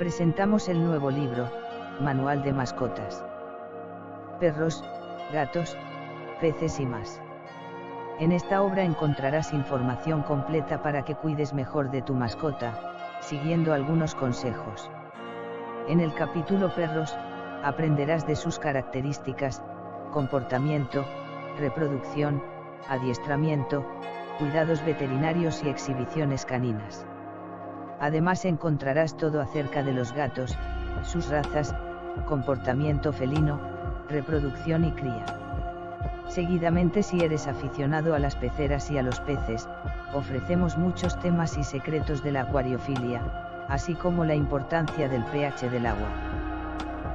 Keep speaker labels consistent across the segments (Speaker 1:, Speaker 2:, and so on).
Speaker 1: presentamos el nuevo libro, Manual de Mascotas. Perros, gatos, peces y más. En esta obra encontrarás información completa para que cuides mejor de tu mascota, siguiendo algunos consejos. En el capítulo Perros, aprenderás de sus características, comportamiento, reproducción, adiestramiento, cuidados veterinarios y exhibiciones caninas. Además encontrarás todo acerca de los gatos, sus razas, comportamiento felino, reproducción y cría. Seguidamente si eres aficionado a las peceras y a los peces, ofrecemos muchos temas y secretos de la acuariofilia, así como la importancia del pH del agua.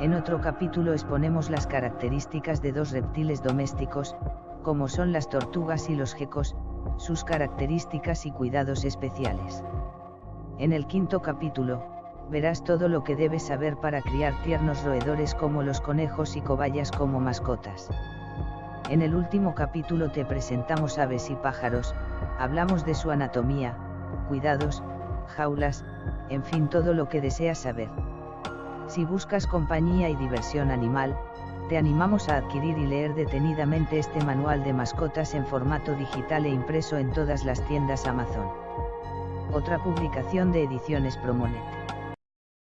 Speaker 1: En otro capítulo exponemos las características de dos reptiles domésticos, como son las tortugas y los gecos, sus características y cuidados especiales. En el quinto capítulo, verás todo lo que debes saber para criar tiernos roedores como los conejos y cobayas como mascotas. En el último capítulo te presentamos aves y pájaros, hablamos de su anatomía, cuidados, jaulas, en fin todo lo que deseas saber. Si buscas compañía y diversión animal, te animamos a adquirir y leer detenidamente este manual de mascotas en formato digital e impreso en todas las tiendas Amazon. Otra publicación de Ediciones Promonet.